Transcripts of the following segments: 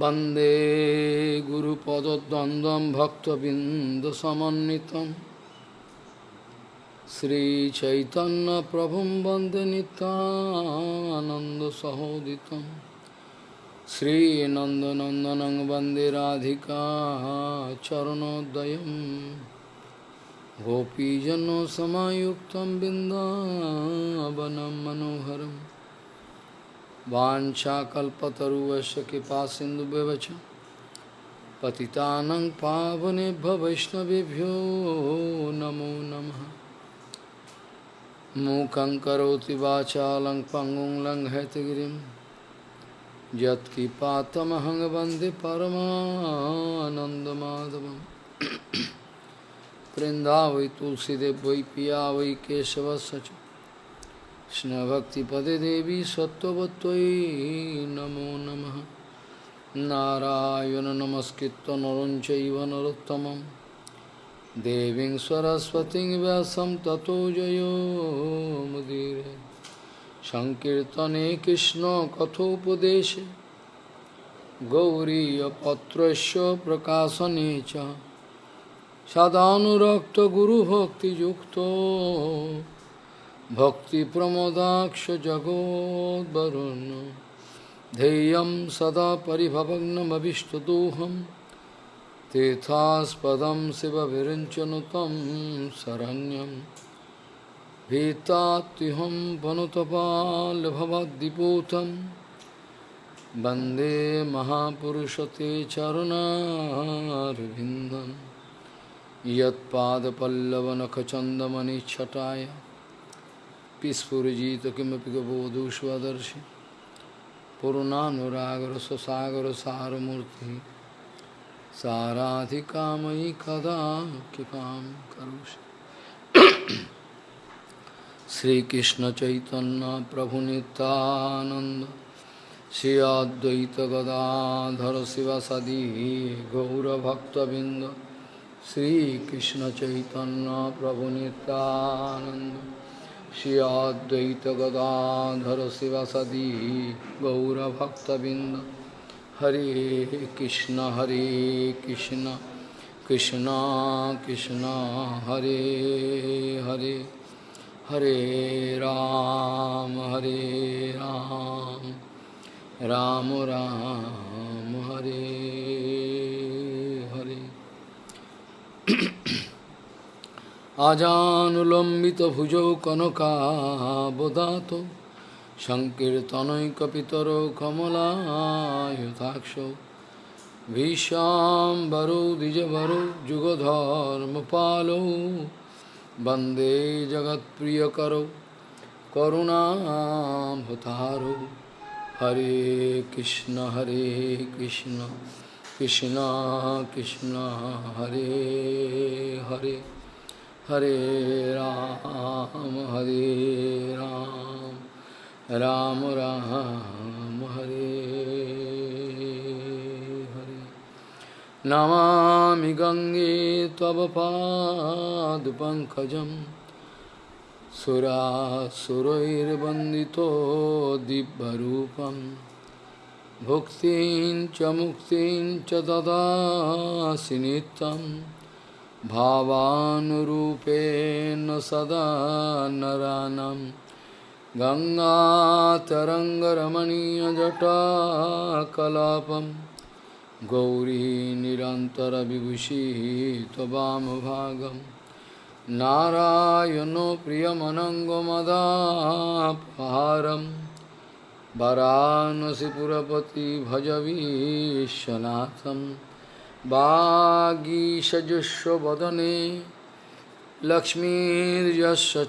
वन्दे गुरुपदद्वन्द्वं भक्तबिन्दसमन्वितं श्रीचैतन्यप्रभुं वन्दे नितानन्दसहोदितं श्रीनन्दनन्दनं वन्दे राधिका चरणोदयं गोपीजनसमायुक्तं बिन्दावनं मनोहरम् वाञ्छाकल्पतरुवस्य कृपा सिन्धुव्यवच पतितानं पावनेभ्य वैष्णवेभ्यो नमो नमः। मूकं करोति वाचालं पङ्गुं लङ्घयतगिरिं। यत्कृपातमहं वंदे तुलसीदेव वै पिया वै केशवस्य কৃষ্ণভক্তিপদে দেবী সত্যবত্যই নমো নম নারায়ণ নমস্কৃত নরঞ্চৈব নরোত্তম দেবী সরস্বতী ব্যাসম ততো জয়োমুদীর সংকীর্তনে কৃষ্ণ কথোপদেশে গৌরীপত্রস্য প্রকাশনে চ সদানুরক্ত গুরুভক্তিযুক্ত भक्तिप्रमोदाक्ष जगोद्वरुन् ध्येयं सदा परिभवग्नमभिष्टदोहं तीर्थास्पदं शिवविरञ्चनुतं शरण्यं भीतात्युहं वनुतपालभवद्दिपूतं वन्दे महापुरुषते चरुणारविन्दं यत्पादपल्लवनखचन्दमनिच्छटाय स्फुजित किमपि गबोधुष्वदर्शि पूर्णानुरागरससागरसारमूर्ति साराधिकामयि कदा कृपां करोषि श्रीकृष्णचैतन्यप्रभुनितानन्द श्री अद्वैतगदाधर शिवसदी गौरभक्तबिन्द श्रीकृष्णचैतन्यप्रभुनितानन्द श्री अद्वैत गदाधर शिवसदी गौरभक्तबिंद हरे कृष्ण हरे कृष्ण कृष्ण कृष्ण, हरे हरे हरे राम हरे राम राम राम हरे हरे। আজানুলম্বিত ভুজৌ কনকাবদাত সংকীর্তনৈকপিতর কমলায়ুতাক্ষ ভীষাম্বরো দ্বিজবরো যুগধর্ম পালৌ বন্দে জগৎপ্রিয় করো করুণাম হতারো হরে কৃষ্ণ হরে কৃষ্ণ কৃষ্ণ কৃষ্ণ, হরে হরে। हरे राम हरे राम राम राम, हरे हरे। नमामि गङ्गे तव पादपङ्कजं सुरासुरैर्वन्दितो दिव्यरूपं। भुक्तिं मुक्तिं नित्यम्। भावानुरूपेण सदा नरानं। गङ्गातरङ्गरमणीयजटाकलापं। गौरी निरन्तरविभूषिः त्ववामभागं नारायणो प्रियमनङ्गमदापहारं। वरानसिपुरपति भजवीशनाथम् বাগীষজস্ব বদনে লক্ষ্মীর্যস্ব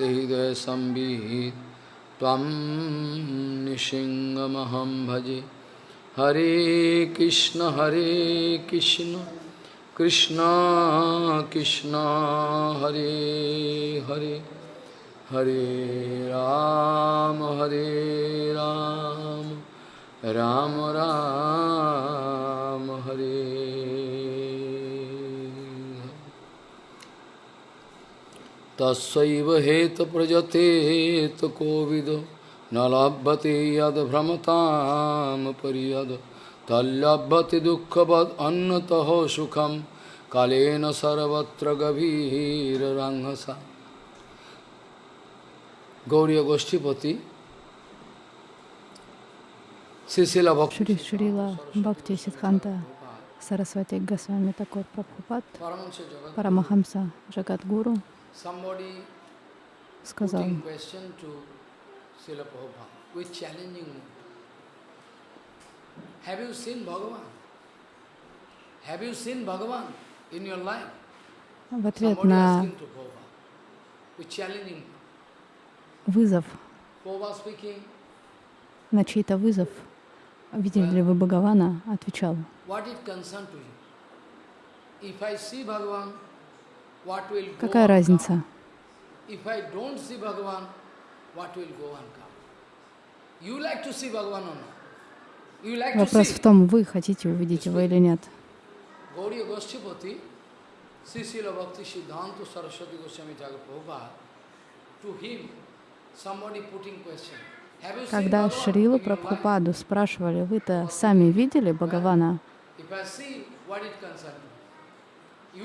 হৃদয় সম্বিত ত্বম ভজে হরে কৃষ্ণ হরে কৃষ্ণ কৃষ্ণ কৃষ্ণ হরে হরে হরে রাম হরে রাম রাম রাম হরে তৈব হেত প্রজতে কোবিদ ন লভ্যতে যদ ভ্রমতাম পরিয়দ তল্লভ্যতে দুঃখবদ অন্যত সুখম কালেন সর্বত্র গভীর রাঙ্গসা গৌরীয় গোষ্ঠীপতি Шри Шрила Бхакти Сидханта Сарасвати Госвами Такор Прабхупад Парамахамса Джагадгуру сказал. Have you seen Bhagavan? Have you seen Bhagavan in your life? в ответ на вызов, на чей-то вызов, видели ли вы Бхагавана, отвечал, какая разница? Вопрос в том, вы хотите увидеть его или нет. Bhakti Siddhanta Saraswati Goswami Thakur Prabhupada, to him, somebody putting question. Когда Шрилу? Прабхупаду спрашивали, вы-то сами видели Бхагавана?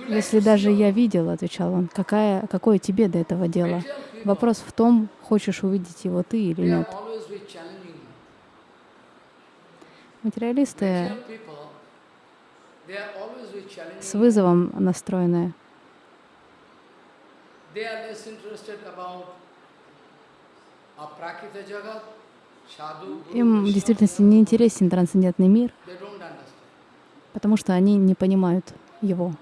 Если даже я видел, отвечал он, какая, какое тебе до этого дело? Вопрос в том, хочешь увидеть его ты или нет. Материалисты с вызовом настроены. Им в действительности не интересен трансцендентный мир, потому что они не понимают его.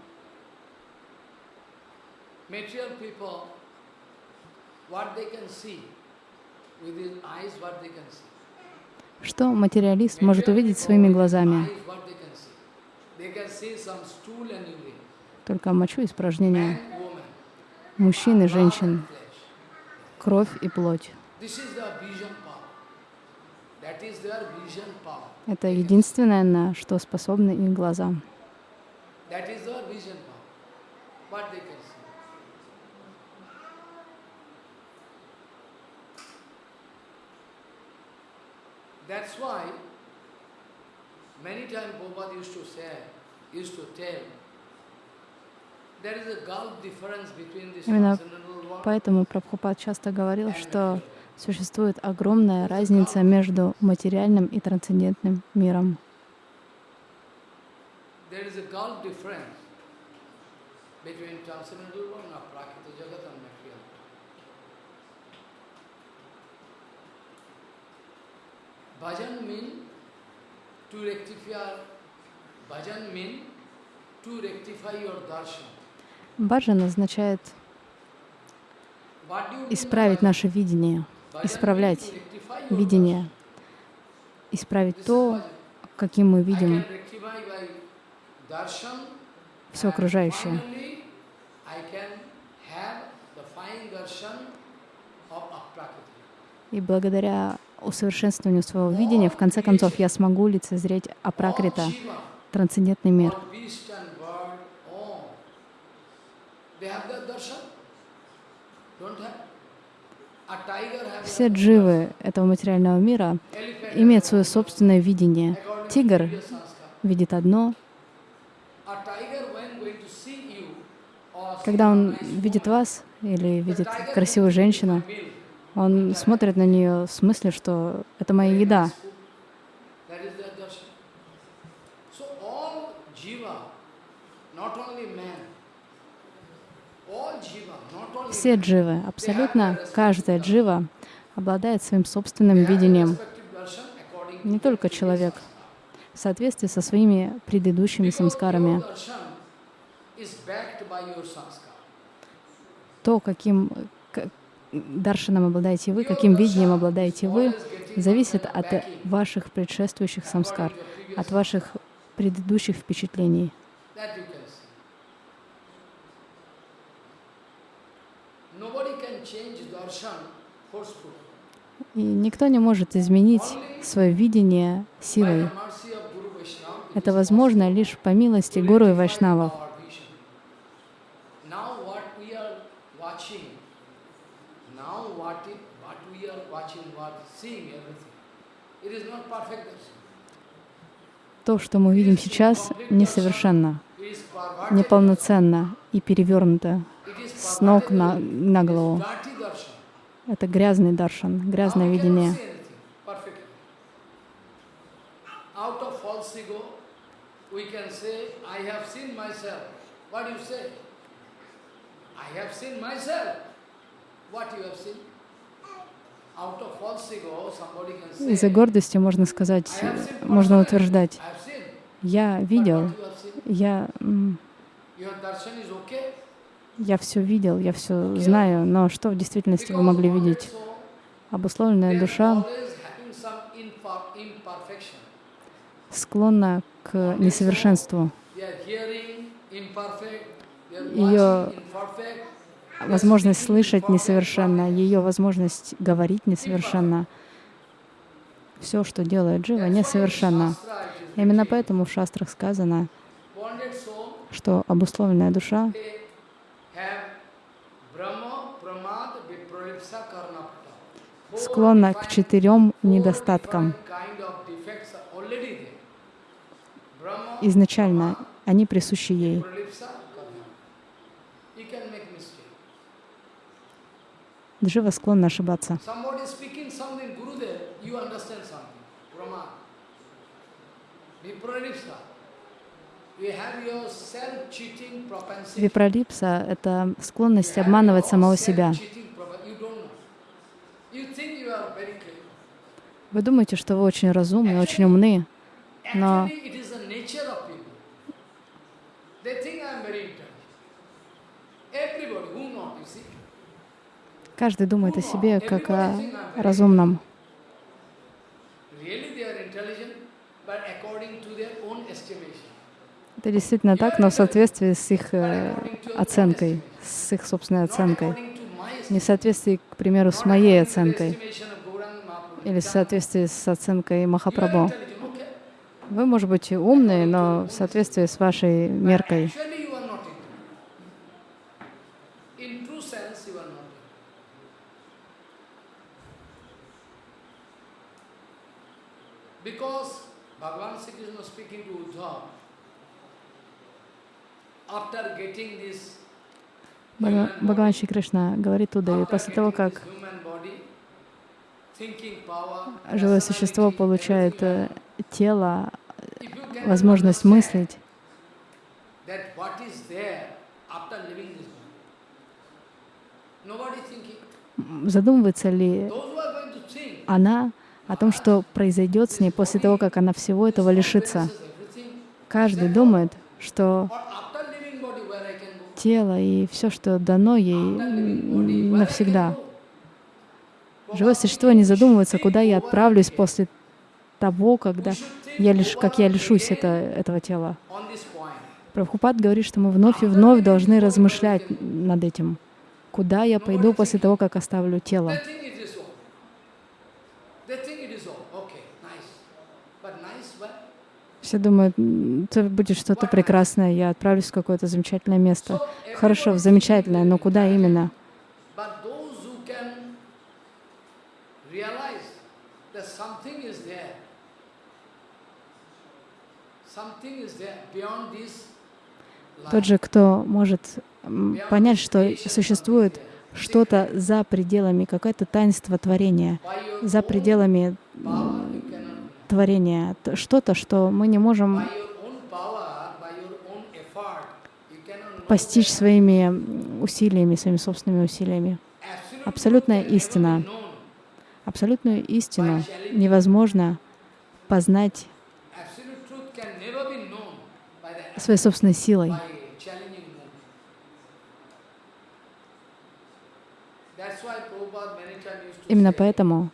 Что материалист может увидеть своими глазами? Только мочу испражнения мужчин и женщин, кровь и плоть. Это единственное, на что способны их глаза. That is their vision power. What they can see. That's why many times Prabhupada used to say, used to tell, there is a gulf difference between this Именно Поэтому Прабхупад часто говорил, что существует огромная разница между материальным и трансцендентным миром. Bhajan mean to rectify, bhajan mean to rectify your darshan. Баджан означает исправить наше видение, исправлять видение, исправить то, каким мы видим все окружающее. И благодаря усовершенствованию своего видения, в конце концов, я смогу лицезреть Апракрита, трансцендентный мир. they have that darshan? Don't have? Все дживы этого материального мира имеют свое собственное видение. Тигр видит одно, когда он видит вас или видит красивую женщину, "My meal, он смотрит на нее в смысле, что это моя еда. That is their darshan. So all jiva, not only man, all jiva, not only Все дживы, абсолютно каждая джива обладает своим собственным видением. Не только человек, в соответствии со своими предыдущими самскарами. То, каким к- даршаном обладаете вы, каким видением обладаете вы, зависит от ваших предшествующих самскар, от ваших предыдущих впечатлений. That you can see. Nobody can change darshan forcefully. И никто не может изменить свое видение силой. Это возможно лишь по милости гуру и вайшнавов. То, что мы видим сейчас, несовершенно, неполноценно и перевернуто с ног на, на голову. Это грязный даршан, грязное видение. Из-за гордости можно сказать, можно утверждать, я видел, я, я все видел, я все знаю, но что в действительности вы могли видеть? Обусловленная душа склонна к несовершенству. Ее возможность слышать несовершенна, ее возможность говорить несовершенна. Все, что делает Джива, несовершенно. Именно поэтому в шастрах сказано, что обусловленная душа склонна к четырем недостаткам. Изначально они присущи ей. Джива склонна ошибаться. Випролипса — это склонность обманывать самого себя. Self-cheating propen- You don't know. You think you are very clever. Вы думаете, что вы очень разумны, очень умны, Но- каждый думает о себе как о разумном. Это действительно так, но в соответствии с их э, оценкой, с их собственной оценкой. Не в соответствии, к примеру, с моей оценкой estimation of Gauranga Mahaprabhu. Или в соответствии с оценкой Махапрабху. Вы, может быть, и умные, но в соответствии с вашей меркой. Because Bhagavan Sri Krishna speaking to Uddhav, after getting this Бхага- human Бхагаван Шри Кришна говорит Удаве, после того, как this human body, thinking power, живое существо получает э, тело, возможность мыслить, задумывается ли она о том, что произойдет с ней после того, как она всего этого лишится. Каждый думает, что тело и все, что дано ей навсегда. Живое существо не задумывается, куда я отправлюсь после того, когда я лиш, как я лишусь это, этого тела. Прабхупад говорит, что мы вновь и вновь должны размышлять над этим. Куда я пойду после того, как оставлю тело? Все думают, «М, это будет что-то прекрасное, я отправлюсь в какое-то замечательное место. Хорошо, в замечательное, но куда именно? But those who can realize that something is there, something is there beyond this Тот же, кто может понять, что существует что-то за пределами, какое-то таинство творения, за пределами творения, что-то, что мы не можем постичь своими усилиями, своими собственными усилиями. абсолютная истина. Абсолютную истину невозможно познать Absolute truth can never be known by the своей собственной силой. Именно поэтому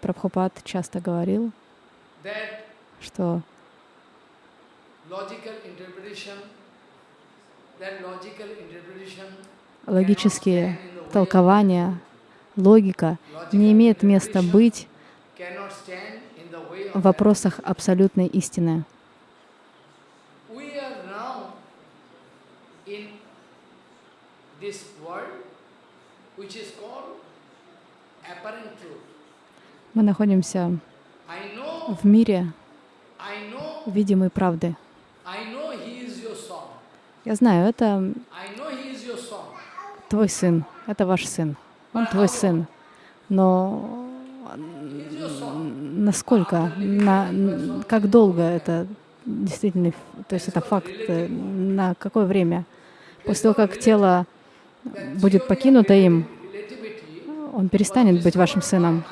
Прабхупад часто говорил, что логические толкования, логика не имеет места быть в вопросах абсолютной истины. We are now in this world which is called apparent truth. Мы находимся в мире видимой правды. Я знаю, это твой сын, это ваш сын, он твой сын. Но насколько, на, как долго это действительно, то есть это факт, на какое время? После того, как тело будет покинуто им, он перестанет быть вашим сыном.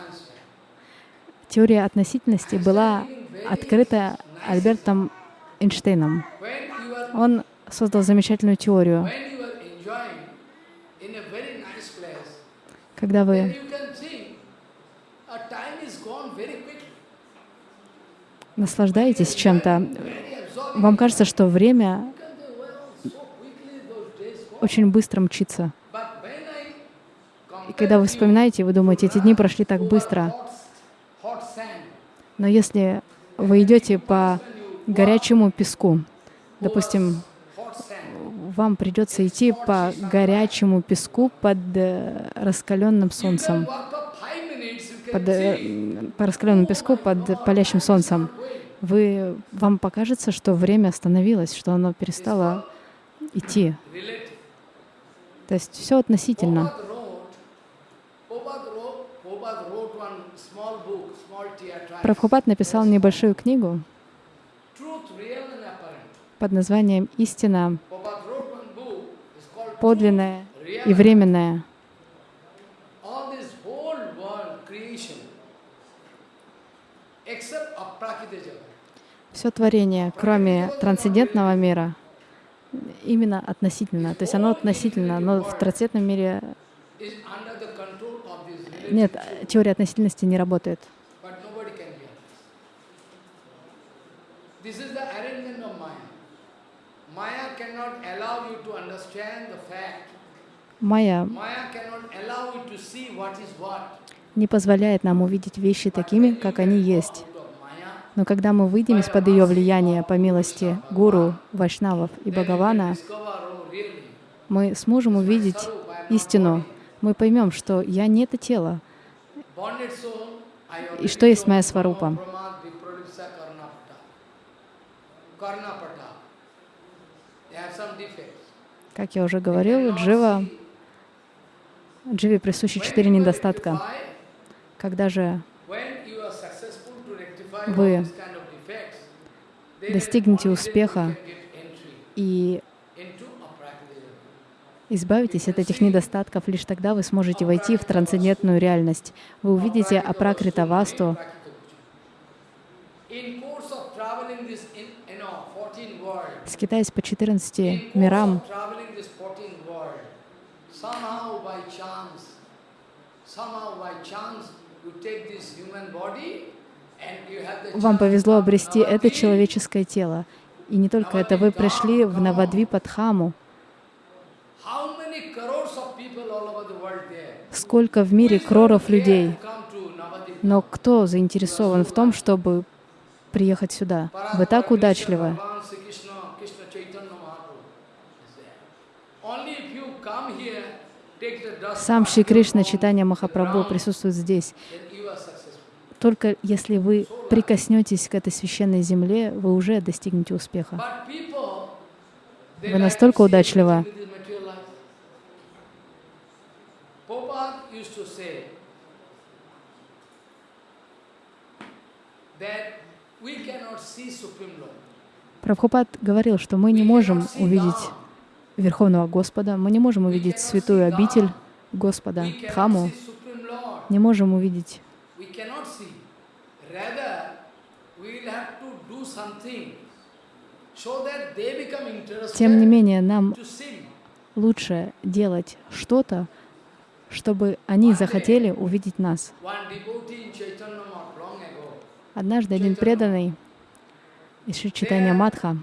Теория относительности была открыта Альбертом Эйнштейном. Он создал замечательную теорию. Когда вы наслаждаетесь чем-то, вам кажется, что время You can say, well, so quickly those days go. Очень быстро мчится. И когда вы вспоминаете, вы думаете, эти дни прошли так быстро. Но если вы идете по горячему песку, допустим, вам придется идти по горячему песку под э, раскаленным солнцем, под, э, по раскаленному песку под палящим солнцем. Вы, вам покажется, что время остановилось, что оно перестало идти. То есть все относительно. Прабхупад написал небольшую книгу под названием «Истина подлинная и временная». Все творение, кроме трансцендентного мира, именно относительно. То есть оно относительно, но в трансцендентном мире нет, теория относительности не работает. Майя не позволяет нам увидеть вещи такими, как они есть. Но когда мы выйдем из-под ее влияния по милости гуру, вайшнавов и Бхагавана, мы сможем увидеть истину. Мы поймем, что я не это тело, И что есть моя сварупа? Как я уже говорил, Джива, Дживе присущи четыре недостатка. Когда же вы достигнете успеха и избавитесь от этих недостатков, лишь тогда вы сможете войти в трансцендентную реальность. Вы увидите Апракрита Васту, скитаясь по 14 мирам, вам повезло обрести это человеческое тело. И не только это, вы пришли в Навадвипадхаму. Сколько в мире кроров людей. Но кто заинтересован в том, чтобы приехать сюда? Вы так удачливы. Сам Шри Кришна Читания Махапрабху присутствует здесь. Только если вы прикоснетесь к этой священной земле, вы уже достигнете успеха. Вы настолько удачливы. Прабхупад говорил, что мы не можем увидеть Верховного Господа, мы не можем увидеть святую обитель Господа, Дхаму, не можем увидеть тем не менее, нам лучше делать что-то, чтобы они захотели увидеть нас. Однажды один преданный из Шри Читания Мадха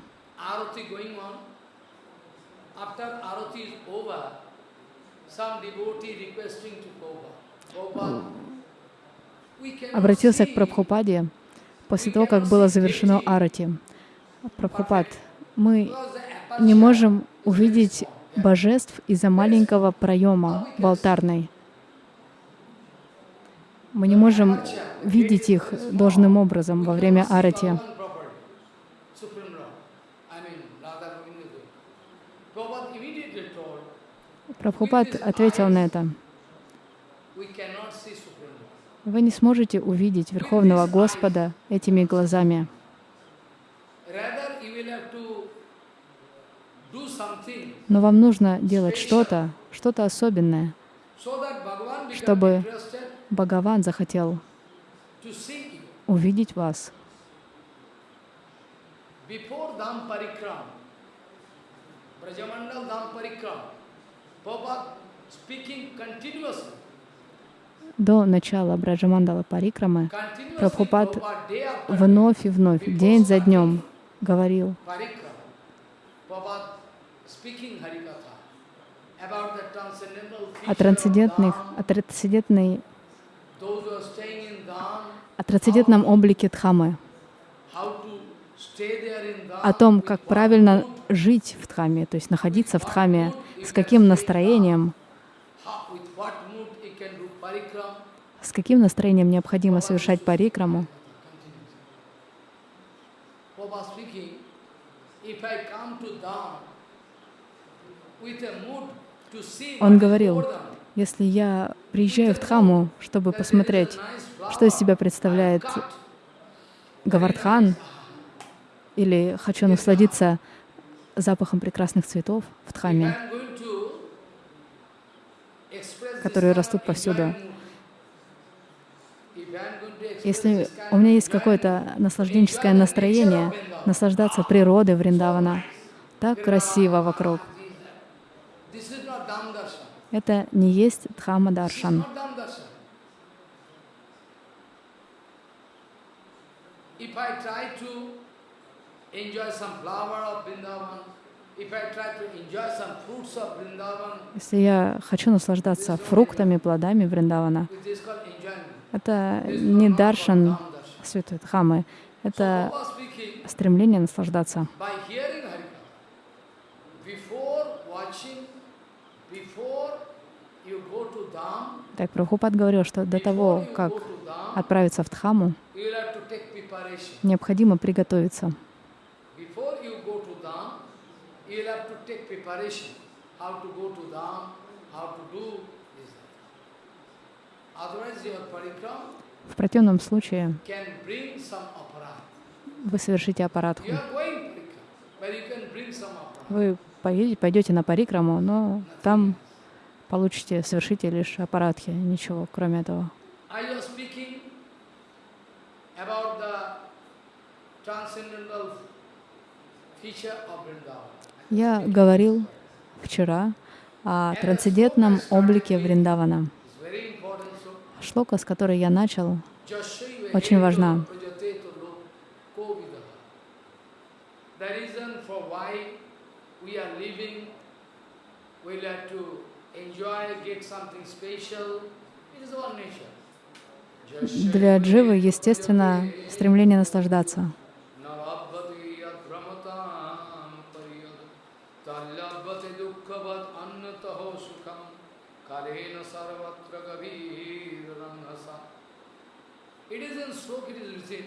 обратился к Прабхупаде после того, как было завершено арати. Прабхупад, мы не можем увидеть божеств из-за маленького проема в алтарной. Мы не можем видеть их должным образом во время арати. Прабхупад ответил на это. we cannot see Supreme Lord. Вы не сможете увидеть Верховного Господа этими глазами. Но вам нужно делать что-то, что-то особенное, Чтобы Бхагаван захотел увидеть вас. Brajamandal Dham Parikram, Prabhupada speaking continuously. До начала Браджамандала Парикрамы Прабхупад вновь и вновь, день за днем говорил. О трансцендентных, о трансцендентной, о трансцендентном облике Дхамы, о том, как правильно жить в Дхаме, то есть находиться в Дхаме, с каким настроением, how- with what mood you can do Parikram, с каким настроением необходимо совершать парикраму. Он говорил, если я приезжаю в Дхаму, чтобы посмотреть, что из себя представляет Гавардхан, или хочу насладиться запахом прекрасных цветов в Дхаме, которые растут повсюду. Если у меня есть какое-то наслажденческое настроение, наслаждаться природой Вриндавана, так красиво вокруг. Это не есть is Даршан. Если я хочу наслаждаться фруктами, плодами Вриндавана, это не Даршан. Святой Дхамы, это стремление наслаждаться. Так Прабхупад говорил, что до того, как отправиться в Дхаму, необходимо приготовиться. Before you go to Dham, you will have to take preparation. How to go to Dham, how to do this. Otherwise, your parikram В противном случае вы совершите аппаратху. aparat. Вы поедете, пойдете на парикраму, но там получите, совершите лишь аппаратхи, ничего кроме этого. Я говорил вчера о трансцендентном облике Вриндавана. Шлока, с которой я начал, Очень важна. prajateto lo- kovidaha. The reason for why we are living, we like to enjoy, get something special. It is our nature. Jasya для дживы, prajateto естественно, prajate стремление наслаждаться. Nalabhati yadbrahmatam pariyad Talyabhati dukkhavat annataho sukham Karena sarvatra gavir It is in slok, it is written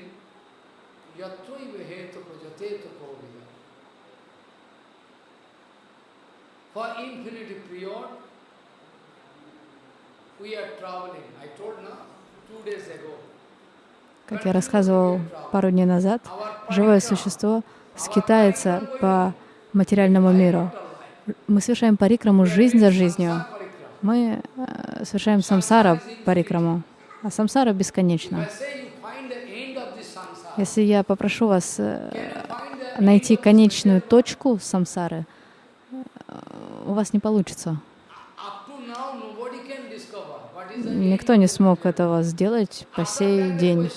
Yatvaiva heta prajateta kovida For infinity period, we are traveling. I told now, two days ago. Как я рассказывал пару дней назад, живое существо скитается по материальному миру. Мы совершаем парикраму жизнь за жизнью. Мы э, совершаем самсара парикраму, а самсара бесконечна. Если я попрошу вас э, найти конечную точку самсары, э, у вас не получится. Никто не смог этого сделать по сей день.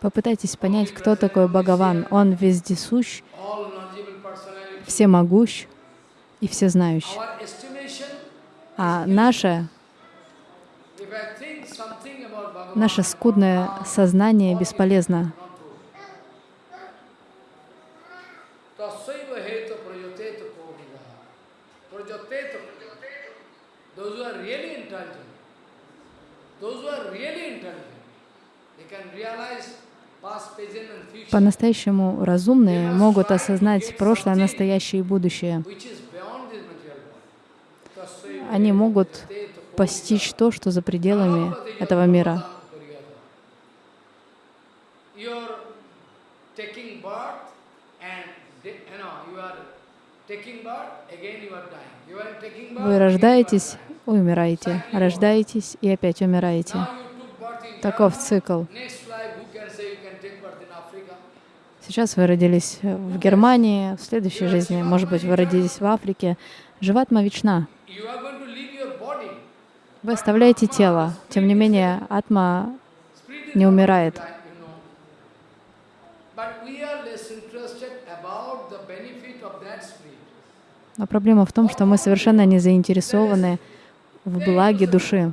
Попытайтесь понять, кто такой Бхагаван. Он вездесущ, всемогущ и всезнающ. А наше, наше скудное сознание бесполезно. По-настоящему разумные могут осознать прошлое, настоящее и будущее. Они могут постичь то, что за пределами этого мира. Вы рождаетесь, умираете, рождаетесь и опять умираете. Таков цикл. Сейчас вы родились в Германии, в следующей жизни, может быть, вы родились в Африке. Живатма вечна. Вы оставляете тело, тем не менее, атма не умирает. Но проблема в том, что мы совершенно не заинтересованы в благе души.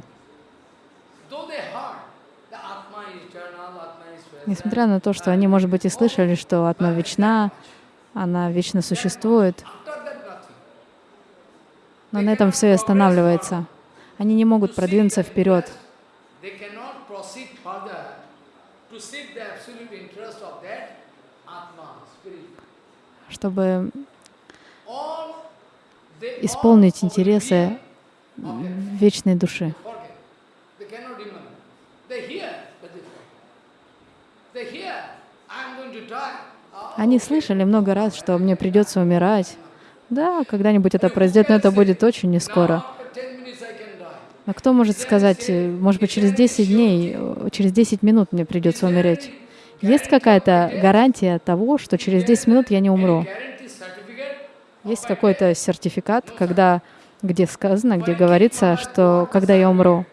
Несмотря на то, что они, может быть, и слышали, что атма вечна, она вечно существует, но на этом все и останавливается. Они не могут продвинуться вперед. Чтобы исполнить интересы вечной души. Они слышали много раз, что мне придется умирать. Да, когда-нибудь это произойдет, но это будет очень не скоро. А кто может сказать, э, может быть, через 10 дней, э, через 10 минут мне придется умереть? Есть какая-то гарантия того, что через 10 минут я не умру? Есть какой-то сертификат, когда, где сказано, где говорится, что когда я умру.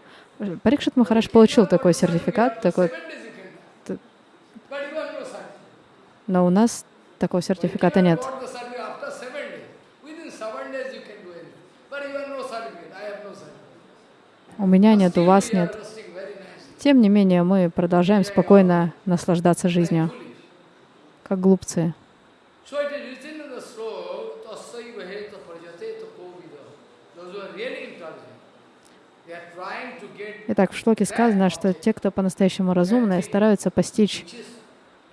Парикшит Махараш получил такой сертификат, такой... Но у нас такого сертификата нет. У меня нет, у вас нет. Тем не менее, мы продолжаем спокойно наслаждаться жизнью, как глупцы. Итак, в шлоке сказано, что те, кто по-настоящему разумные, стараются постичь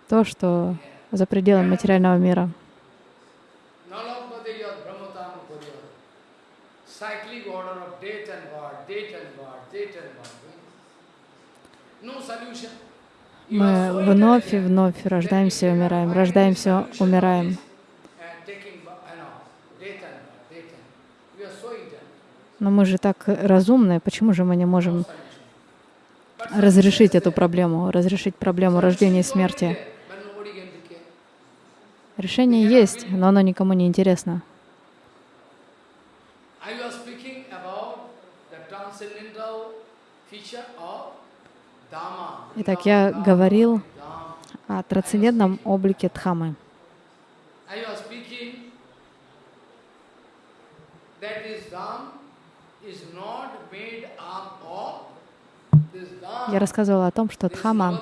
то, что за пределами материального мира. Мы вновь и вновь рождаемся и умираем, рождаемся, умираем. Но мы же так разумные, почему же мы не можем разрешить эту проблему, разрешить проблему рождения и смерти? Решение есть, но оно никому не интересно. Итак, я говорил о трансцендентном облике Дхамы. Я рассказывал о том, что Дхама,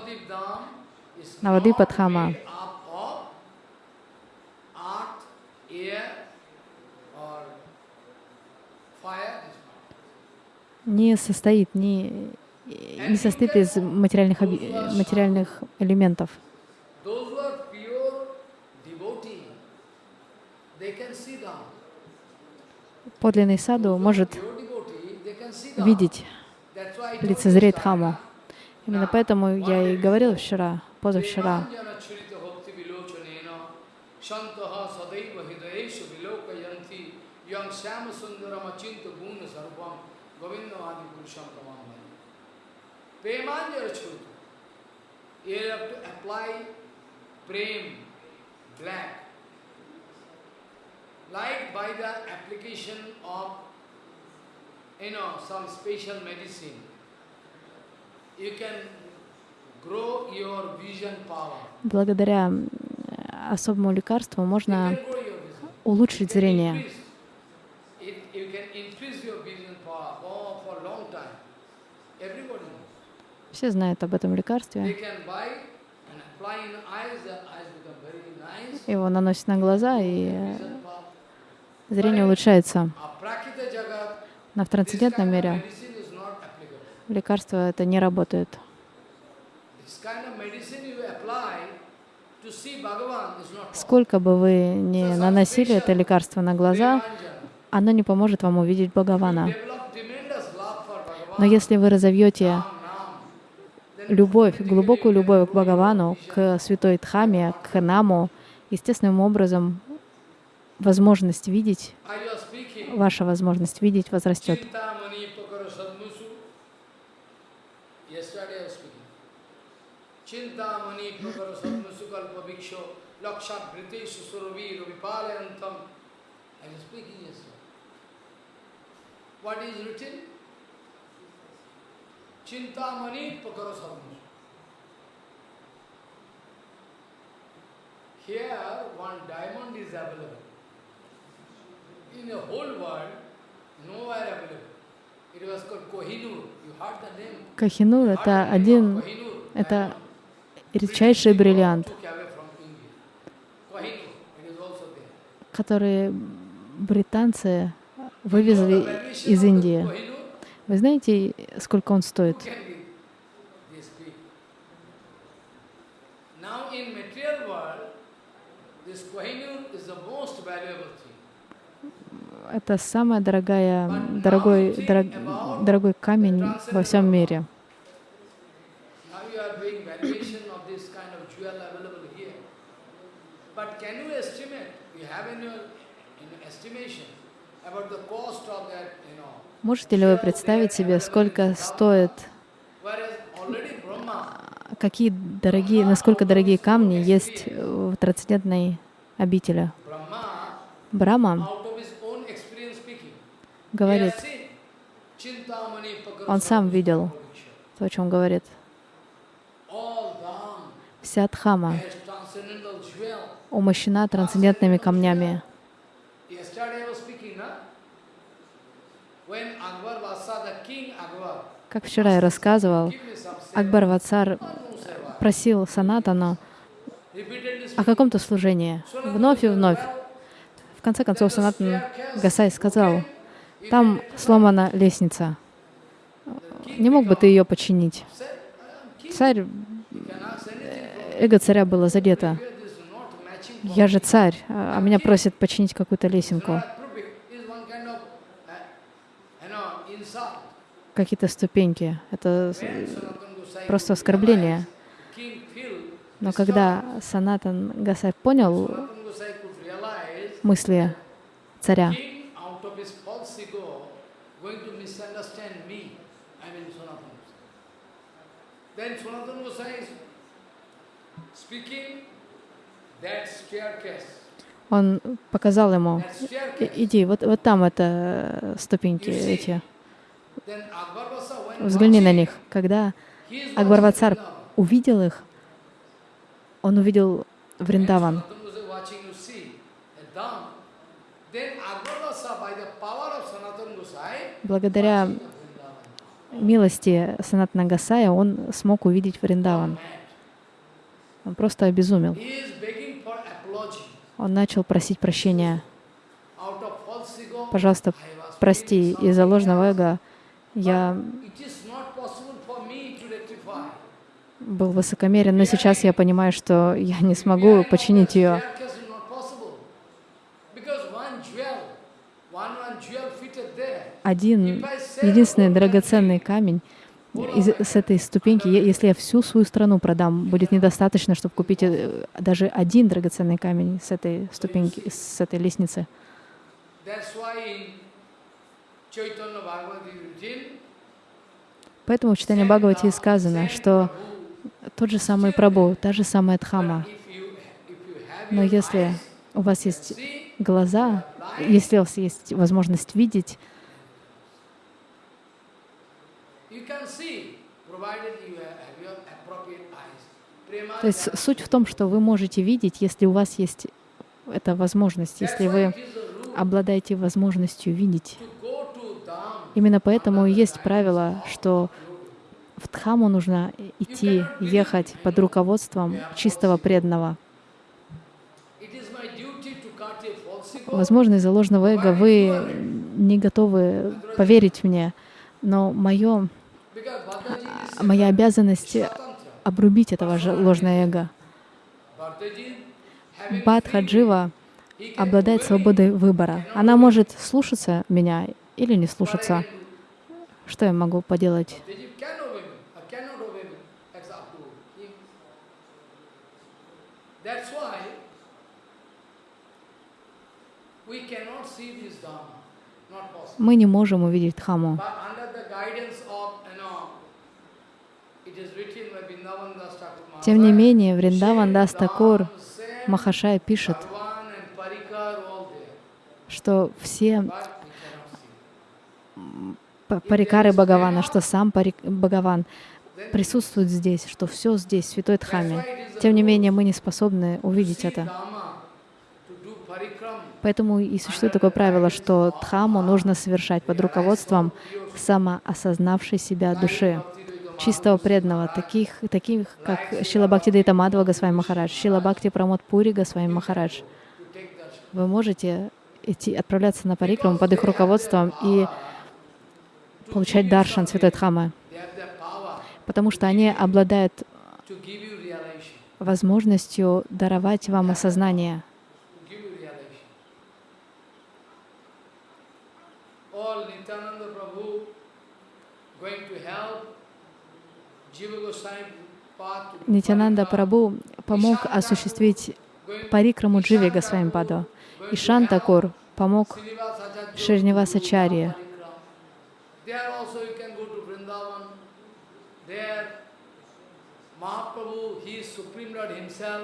Навадипа Дхама, не состоит, не, не состоит из материальных, материальных элементов. Подлинный саду может видеть, лицезреть Дхаму. Именно поэтому я и говорил вчера, позавчера, Govindavadi Purusham Tamamaya. Premanjara Chutu. You have to apply prem, Благодаря особому лекарству можно улучшить зрение. Все знают об этом лекарстве. Его наносят на глаза, и зрение улучшается. Но в трансцендентном мире лекарства это не работает. Сколько бы вы ни наносили это лекарство на глаза, оно не поможет вам увидеть Бхагавана. Но если вы разовьете любовь, глубокую любовь к Бхагавану, к святой Дхаме, к Наму, естественным образом возможность видеть, ваша возможность видеть возрастет. Chintamani Prakara Sadmusu Chintamani Prakara Sadmusu. Here one diamond is available. In the whole world, nowhere available. It was called Kohinoor. You heard the name? Кохинур — это один, это редчайший бриллиант, который британцы вывезли из Индии. Вы знаете, сколько он стоит? Это самый дорогая, дорогой, дорог, дорогой камень во всем мире. Можете ли вы представить себе, сколько стоит, какие дорогие, насколько дорогие камни есть в трансцендентной обители? Брахма говорит, он сам видел то, о чем говорит. Вся Дхама умощена трансцендентными камнями. Как вчера я рассказывал, Акбар Вацар просил Санатану о каком-то служении. Вновь и вновь. В конце концов, Санатан Гасай сказал, там сломана лестница. Не мог бы ты ее починить? Царь, эго царя было задето. Я же царь, а меня просят починить какую-то лесенку. Какие-то ступеньки. Это просто оскорбление. Но когда Санатан Гасай понял мысли царя, он показал ему, иди, вот, вот там это ступеньки эти. Взгляни на них. Когда Акбарвацар увидел их, он увидел Вриндаван. Благодаря милости Санатана Гасая он смог увидеть Вриндаван. Он просто обезумел. Он начал просить прощения. Пожалуйста, прости, из-за ложного эго я был высокомерен, но сейчас я понимаю, что я не смогу починить ее. Один, единственный драгоценный камень из, с этой ступеньки, если я всю свою страну продам, будет недостаточно, чтобы купить э, даже один драгоценный камень с этой ступеньки, с этой лестницы. Поэтому в читании Бхагавати сказано, что тот же самый Прабhu, та же самая Дхама. Но если у вас есть глаза, если у вас есть возможность видеть, то есть суть в том, что вы можете видеть, если у вас есть эта возможность, если вы обладаете возможностью видеть. Именно поэтому есть правило, что в Дхаму нужно идти, ехать под руководством чистого преданного. Возможно, из-за ложного эго вы не готовы поверить мне, но мое моя обязанность обрубить этого же ложное эго. Бадхаджива обладает свободой выбора. Она может слушаться меня или не слушаться. Что я могу поделать? Мы не можем увидеть Дхаму. Тем не менее, Вриндаван Дастакур Махашай пишет, что все парикары Бхагавана, что сам парик, Бхагаван присутствует здесь, что все здесь, в Святой Дхаме. Тем не менее, мы не способны увидеть это. Поэтому и существует такое правило, что Дхаму нужно совершать под руководством самоосознавшей себя души, чистого преданного, таких, таких как Шила Бхакти Дейта Мадва Госвами Махарадж, Шила Бхакти Прамод Пури Госвами Махарадж. Вы можете идти, отправляться на парикраму под их руководством и получать даршан Святой Дхамы, потому что они обладают возможностью даровать вам осознание. Нитянанда Прабhu помог осуществить парикраму Дживи Госвами И Шантакур помог Шринивасачарье.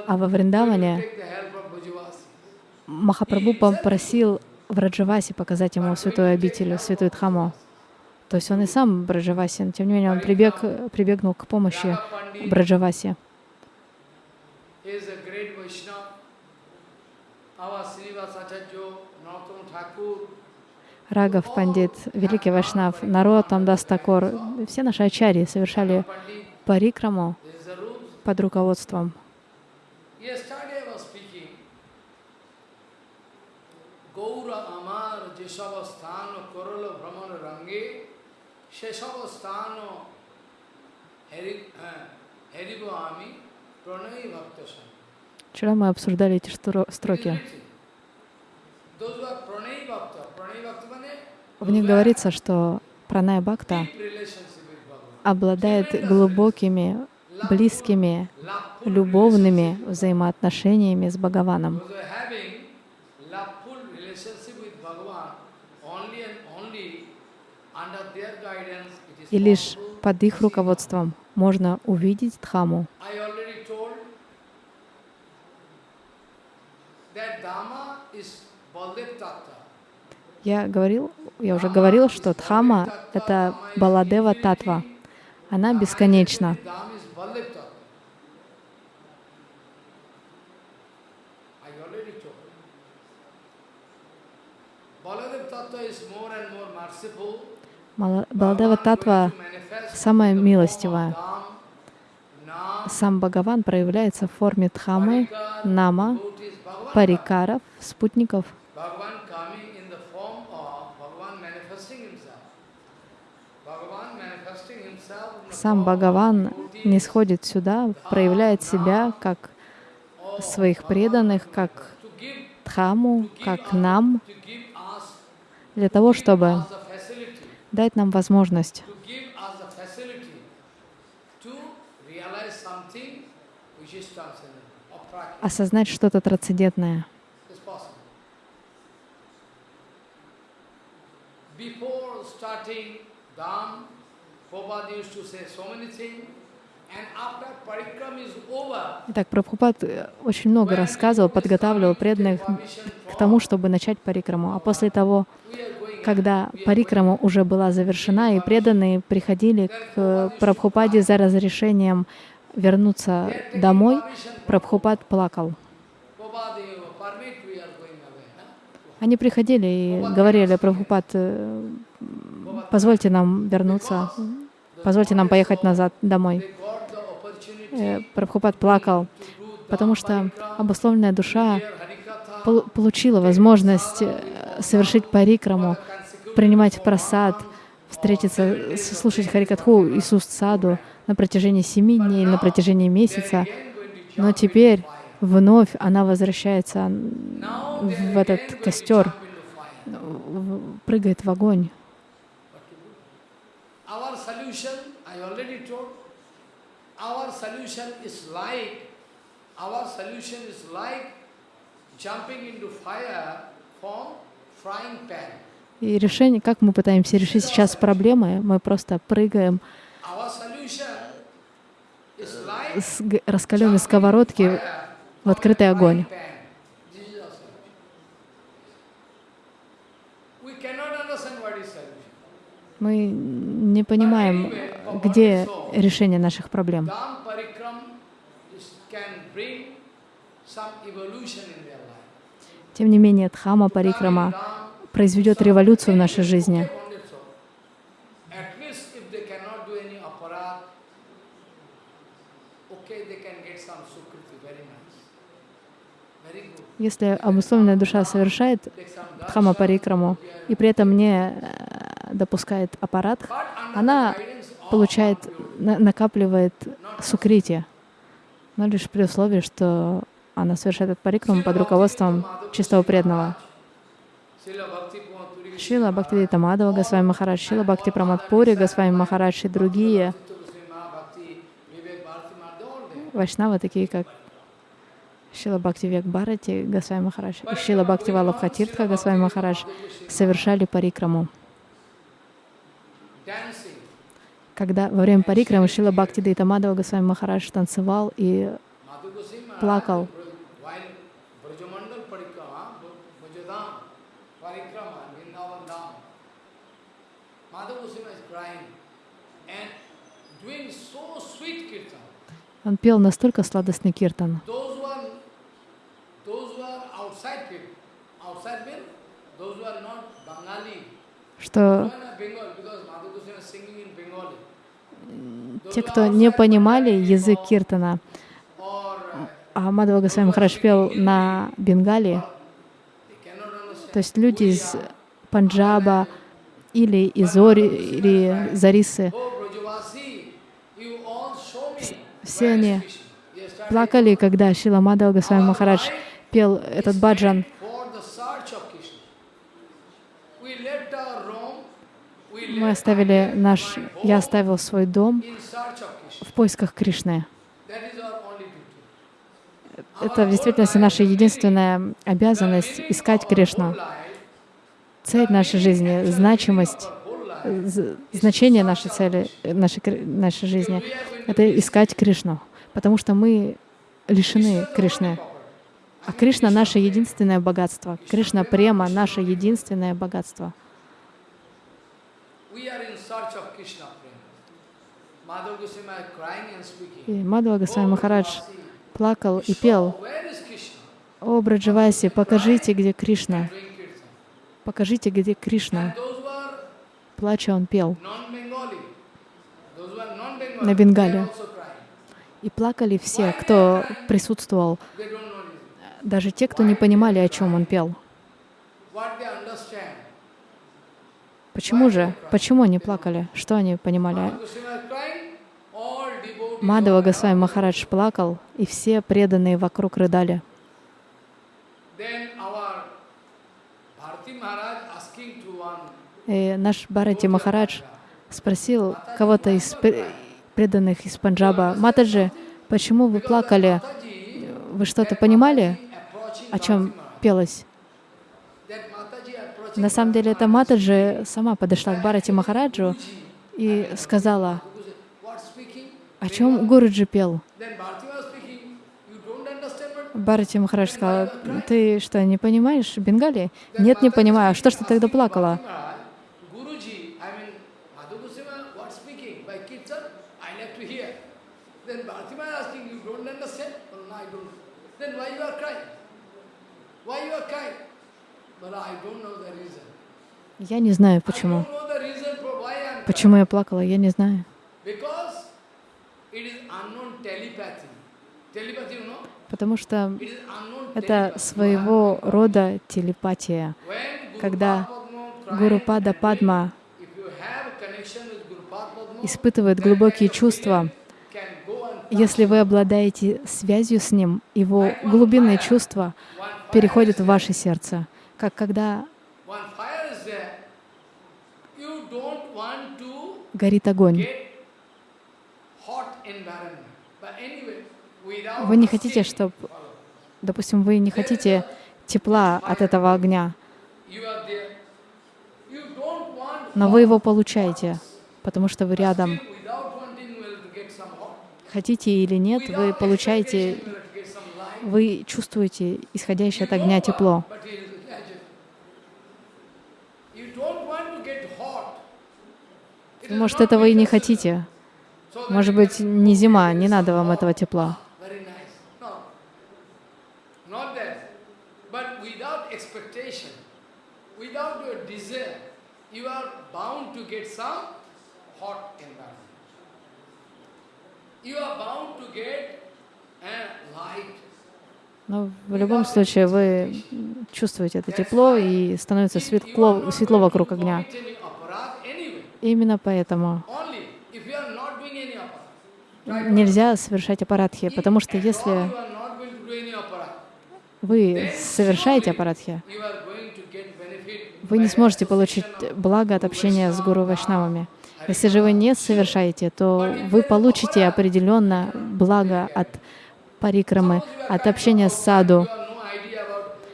А во Вриндаване Махапрабху попросил Враджаваси показать ему святую обитель, святую Дхаму. То есть он и сам Браджаваси, но тем не менее он прибег, прибегнул к помощи Браджаваси. Рагав Пандит, великий Вайшнав, Наротам Дастакор, все наши ачари совершали парикраму под руководством. Bhaktasam. Вчера мы обсуждали эти строки. В них говорится, что Пранай Бхакта обладает глубокими, близкими, любовными взаимоотношениями с Бхагаваном. И лишь под их руководством можно увидеть Дхаму. Я говорил, я уже говорил, что Дхама — это Баладева Татва. Она бесконечна. Баладева Татва самая милостивая. Сам Бхагаван проявляется в форме Дхамы, Нама, Парикаров, спутников. Сам Бхагаван не сходит сюда, проявляет себя как своих преданных, как Дхаму, как нам, для того, чтобы дать нам возможность осознать что-то трансцендентное. Итак, Прабхупад э, очень много рассказывал, подготавливал преданных к тому, чтобы начать парикраму. А после того, когда парикрама уже была завершена, и преданные приходили к Прабхупаде за разрешением вернуться домой, Прабхупад плакал. Они приходили и говорили, Прабхупад, э, позвольте нам вернуться, позвольте нам поехать назад домой. Э, Прабхупад плакал, потому что обусловленная душа получила возможность э, совершить парикраму, принимать просад, встретиться, слушать Харикатху уст саду на протяжении семи дней на протяжении месяца, но теперь вновь она возвращается в этот костер, прыгает в огонь. Our solution is like, our solution is like jumping into fire from frying pan. И решение, как мы пытаемся решить сейчас проблемы, мы просто прыгаем с раскаленной сковородки в открытый огонь. Мы не понимаем, где решение наших проблем. Тем не менее, Дхама Парикрама произведет революцию в нашей жизни. Если обусловленная душа совершает дхама парикраму и при этом не э, допускает аппарат, она получает, накапливает сукрити, но лишь при условии, что она совершает этот парикраму под руководством чистого преданного. Шила Бхактивита Мадава Госвами Махарадж, Шила Бхакти Прамадпури Госвами Махарадж и другие вайшнавы, такие как Шила Бхакти Век Бхарати Госвами Махарадж. Шила Бхакти Валабхатиртха Госвами Махарадж. Совершали парикраму. Когда во время парикрамы Шила Бхакти Дайтамадава Госвами Махарадж танцевал и плакал. Он пел настолько сладостный киртан, что? Те, кто не понимали язык киртана, а Мадхава Госвами Махарадж пел на Бенгале, то есть люди из Панджаба или из Ори, или Зарисы, все они плакали, когда Шила Мадхава Госвами Махарадж пел этот баджан. Мы оставили наш, я оставил свой дом в поисках Кришны. Это в действительности наша единственная обязанность — искать Кришну. Цель нашей жизни, значимость, значение нашей цели, нашей, нашей жизни — это искать Кришну, потому что мы лишены Кришны. А Кришна — наше единственное богатство. Кришна Према — наше единственное богатство. И Мадхава Госвами Махарадж плакал и пел, «О, Браджаваси, покажите, где Кришна, покажите, где Кришна». Плача он пел. на Бенгале. И плакали все, кто присутствовал, даже те, кто не понимали, о чем он пел. Почему же? Почему они плакали? Что они понимали? Мадава Госвами Махарадж плакал, и все преданные вокруг рыдали. И наш Бхарати Махарадж спросил кого-то из преданных из Панджаба, «Матаджи, почему вы плакали? Вы что-то понимали, о чем пелось?» На самом деле, это Матаджи сама подошла к Бхарати Махараджу и сказала, о чем Гуруджи пел? Бхарати Махарадж сказал, ты что, не понимаешь Бенгали? Нет, не понимаю. Что ж ты тогда плакала? Я не знаю, почему. Почему я плакала, я не знаю. Потому что это своего рода телепатия. Когда Гуру Пада Падма испытывает глубокие чувства, если вы обладаете связью с Ним, Его глубинные чувства переходят в ваше сердце, как когда горит огонь. Вы не хотите, чтобы, допустим, вы не хотите тепла от этого огня, но вы его получаете, потому что вы рядом. Хотите или нет, вы получаете, вы чувствуете исходящее от огня тепло. Может, этого и не хотите. Может быть, не зима, не надо вам этого тепла. Но в любом случае вы чувствуете это тепло и становится светло, светло вокруг огня. Именно поэтому. Нельзя совершать аппаратхи, потому что если вы совершаете аппаратхи, вы не сможете получить благо от общения с Гуру Вайшнавами. Если же вы не совершаете, то вы получите определенно благо от парикрамы, от общения с саду.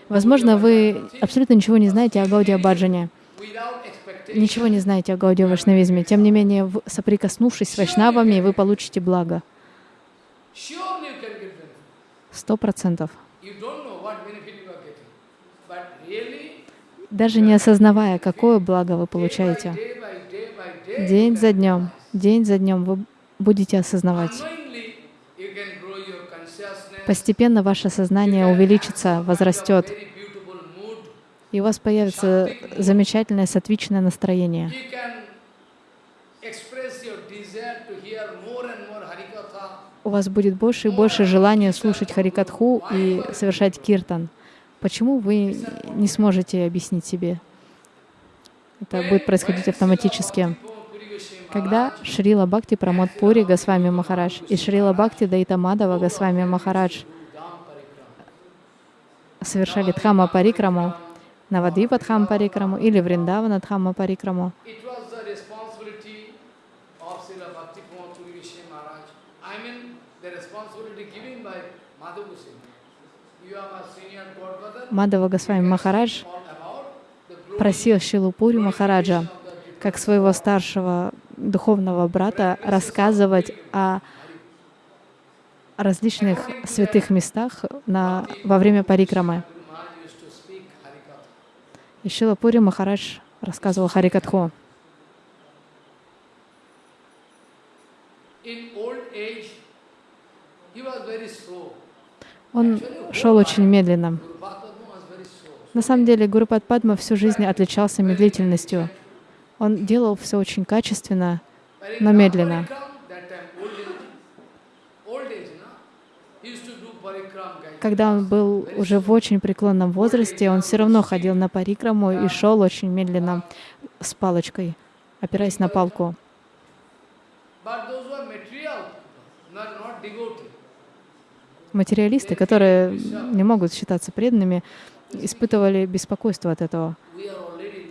Возможно, вы абсолютно ничего не знаете о Гаудия Баджане ничего не знаете о Гаудия Вайшнавизме. Тем не менее, соприкоснувшись с Вайшнавами, вы получите благо. Сто процентов. Даже не осознавая, какое благо вы получаете. День за днем, день за днем вы будете осознавать. Постепенно ваше сознание увеличится, возрастет и у вас появится замечательное сатвичное настроение. У вас будет больше и больше желания слушать Харикатху и совершать киртан. Почему вы не сможете объяснить себе? Это будет происходить автоматически. Когда Шрила Бхакти Прамод Пури Госвами Махарадж и Шрила Бхакти Дайта Мадава Госвами Махарадж совершали Дхама Парикраму, Навадвипа Дхам Парикраму или Вриндавана Дхамма Парикраму. Мадава Госвами Махарадж просил Шилупури Махараджа, как своего старшего духовного брата, рассказывать о различных святых местах на, во время парикрамы. И Шилапури Махарадж рассказывал Харикатху. Он шел очень медленно. На самом деле Гурупад Падма всю жизнь отличался медлительностью. Он делал все очень качественно, но медленно. Когда он был уже в очень преклонном возрасте, он все равно ходил на парикраму и шел очень медленно с палочкой, опираясь на палку. Материалисты, которые не могут считаться преданными, испытывали беспокойство от этого.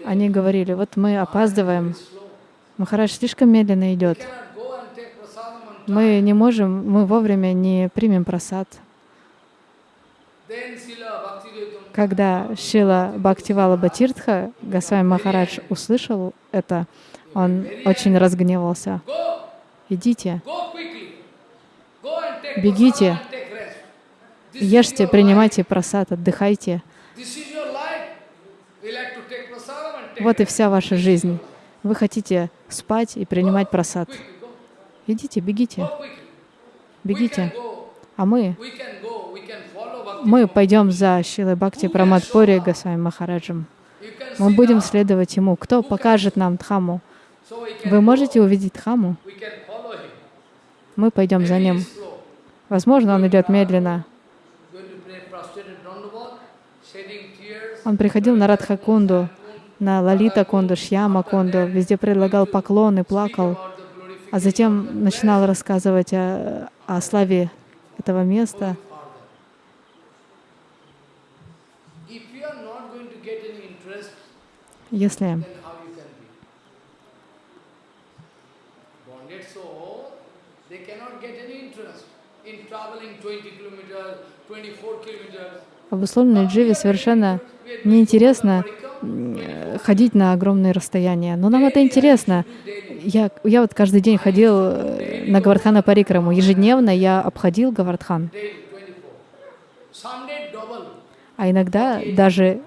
Они говорили, вот мы опаздываем, Махарадж слишком медленно идет. Мы не можем, мы вовремя не примем просад. Когда Шила Бхактивала Батиртха, Госвами Махарадж, услышал это, он очень разгневался. Идите, бегите, ешьте, принимайте просад, отдыхайте. Вот и вся ваша жизнь. Вы хотите спать и принимать просад. Идите, бегите, бегите. А мы мы пойдем за Шилой Бхакти Прамадпури Госвами Махараджем. Мы будем следовать ему. Кто покажет нам Дхаму? Вы можете увидеть Дхаму? Мы пойдем за ним. Возможно, он идет медленно. Он приходил на Радхакунду, на Лалита Кунду, Шьяма Кунду, везде предлагал поклоны, плакал, а затем начинал рассказывать о, о славе этого места. Если обусловленной дживе совершенно неинтересно ходить на огромные расстояния. Но нам это интересно. Я, я вот каждый день ходил э, на Гавардхана Парикраму. Ежедневно я обходил Гавардхан. А иногда даже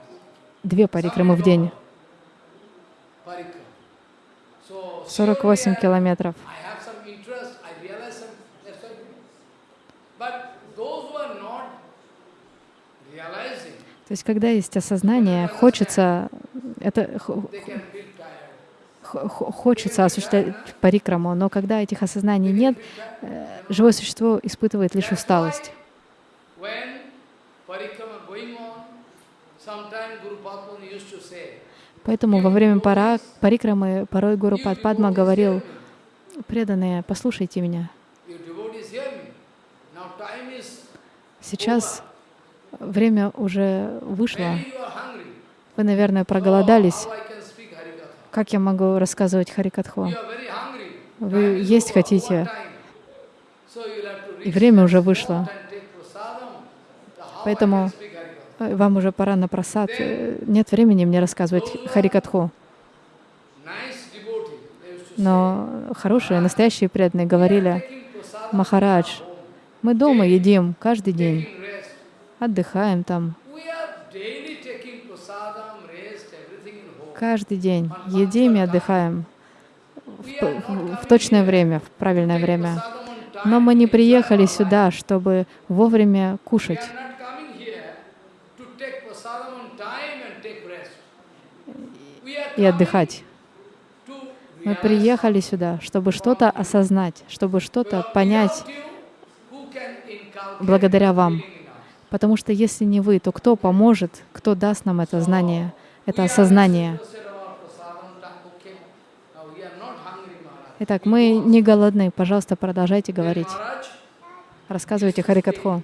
две парикрамы в день. 48 километров. То есть, когда есть осознание, хочется, это хочется осуществлять парикраму, но когда этих осознаний нет, э, живое существо испытывает лишь усталость. Поэтому во время пара, парикрамы порой Гуру Падма говорил, преданные, послушайте меня. Сейчас время уже вышло. Вы, наверное, проголодались. Как я могу рассказывать Харикатху? Вы есть хотите, и время уже вышло. Поэтому вам уже пора на просад. Э, нет времени мне рассказывать Харикатху. Но хорошие, настоящие преданные говорили, Махарадж, мы дома едим каждый день, отдыхаем там. Каждый день едим и отдыхаем в, в, в точное время, в правильное время. Но мы не приехали сюда, чтобы вовремя кушать. И отдыхать. Мы приехали сюда, чтобы что-то осознать, чтобы что-то понять благодаря вам. Потому что если не вы, то кто поможет, кто даст нам это знание, это осознание? Итак, мы не голодны. Пожалуйста, продолжайте говорить. Рассказывайте Харикатху.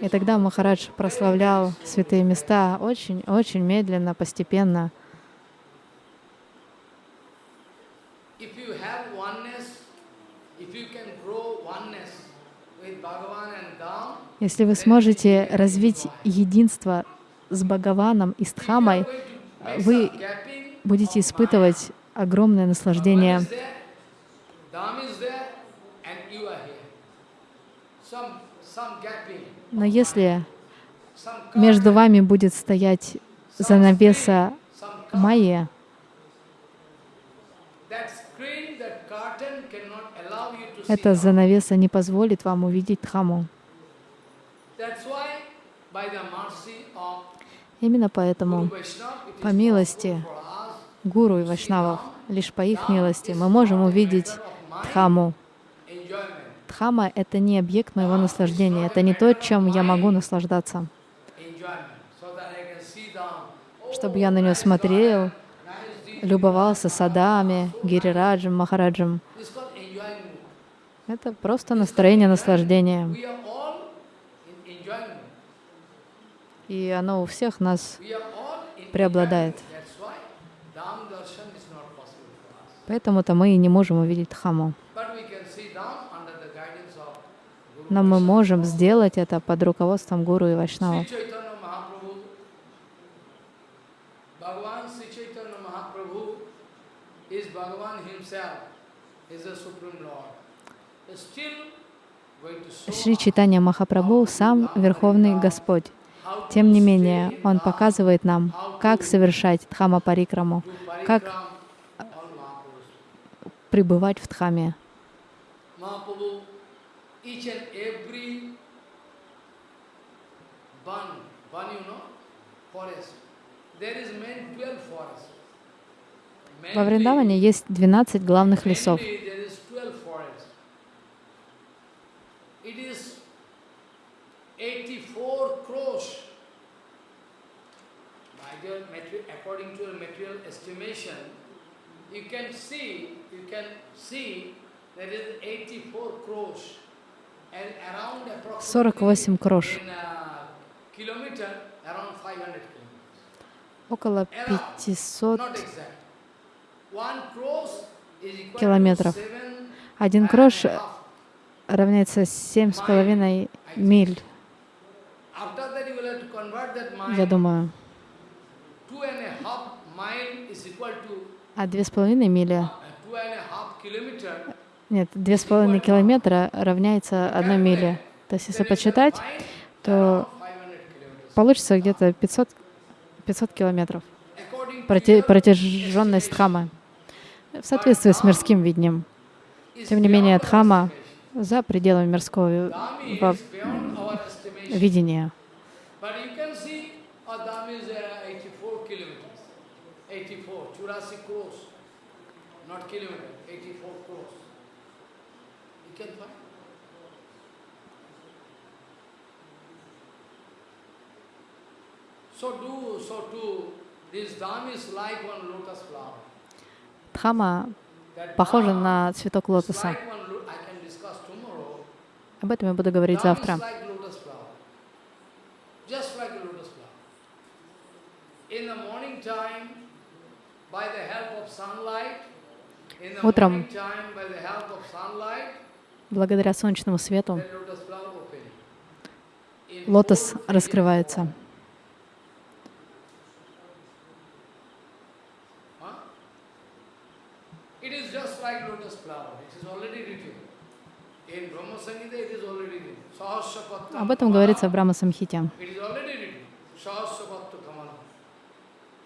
И тогда Махарадж прославлял святые места очень-очень медленно, постепенно. Если вы сможете развить единство с Бхагаваном и с Дхамой, вы будете испытывать огромное наслаждение. Но если между вами будет стоять занавеса майя, эта занавеса не позволит вам увидеть Дхаму. Именно поэтому, по милости Гуру и Вайшнавов, лишь по их милости, мы можем увидеть Дхаму. Дхама — это не объект моего наслаждения, это не то, чем я могу наслаждаться. Чтобы я на нее смотрел, любовался садами, гирираджем, махараджем. Это просто настроение наслаждения. И оно у всех нас преобладает. Поэтому-то мы и не можем увидеть Дхаму. Но мы можем сделать это под руководством Гуру и Вайшнава. Шри Читания Махапрабху сам Верховный Господь. Тем не менее, Он показывает нам, как совершать Дхама Парикраму, как пребывать в Дхаме. Во Вриндаване есть 12 главных лесов. according to material estimation, you can see, you can see 48 крош. Около 500 километров. Один крош равняется семь с половиной миль. Я думаю. А две с половиной мили нет, две с половиной километра равняется одной миле. То есть, если почитать, то получится где-то 500, 500 километров протяженность Дхама в соответствии с мирским видением. Тем не менее, Дхама за пределами мирского. Not kilometer, 84 crores. You can find. So do, so too, this dam is like one lotus flower. Дхама похожа на цветок лотоса. Об этом я буду говорить завтра. Утром, благодаря солнечному свету, лотос раскрывается. Об этом говорится в Брахма Самхите.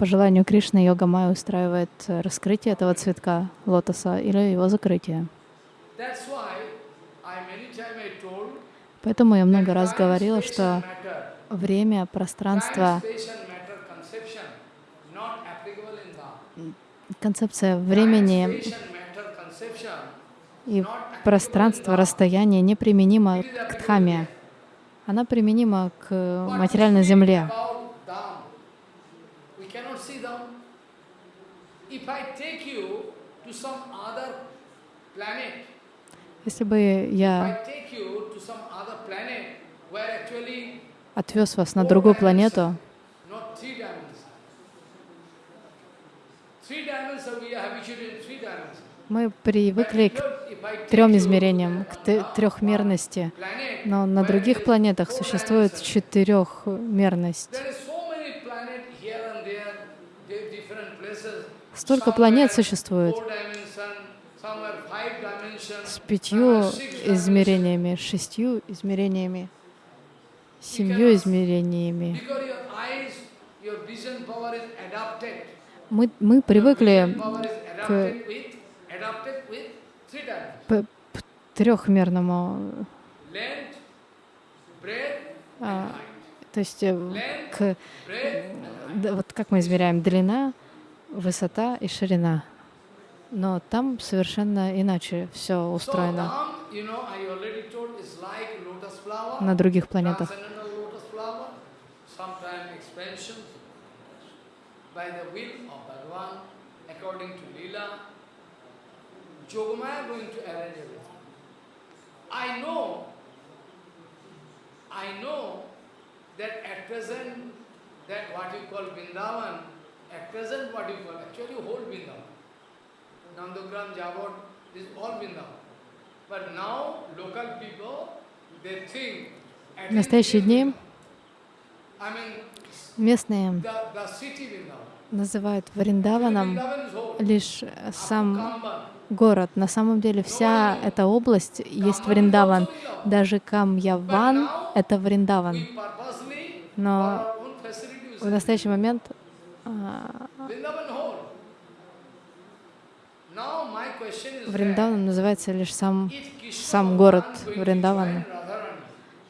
По желанию Кришны йога Майя устраивает раскрытие этого цветка лотоса или его закрытие. Поэтому я много раз говорила, что время, пространство концепция времени и пространства, расстояния неприменима к Дхаме. Она применима к материальной земле. Если бы я отвез вас на другую планету, Мы привыкли к трем измерениям, к трехмерности, но на других планетах существует четырехмерность. Столько планет существует с пятью измерениями, шестью измерениями, семью измерениями. Мы, мы привыкли к трехмерному, а, то есть э, к, вот как мы измеряем длина, высота и ширина. Но там совершенно иначе все устроено на других планетах. going to arrange everything. I know, I know that at present, that what you call Vrindavan, at present what you call, actually whole Vrindavan. Nandogram, Javod, this all Vrindavan. But now local people, they think, в настоящие дни местные называют Вриндаваном лишь сам город. На самом деле вся эта область есть Вриндаван. Даже Камьяван — это Вриндаван. Но в настоящий момент Вриндаван называется лишь сам, сам город Вриндаван.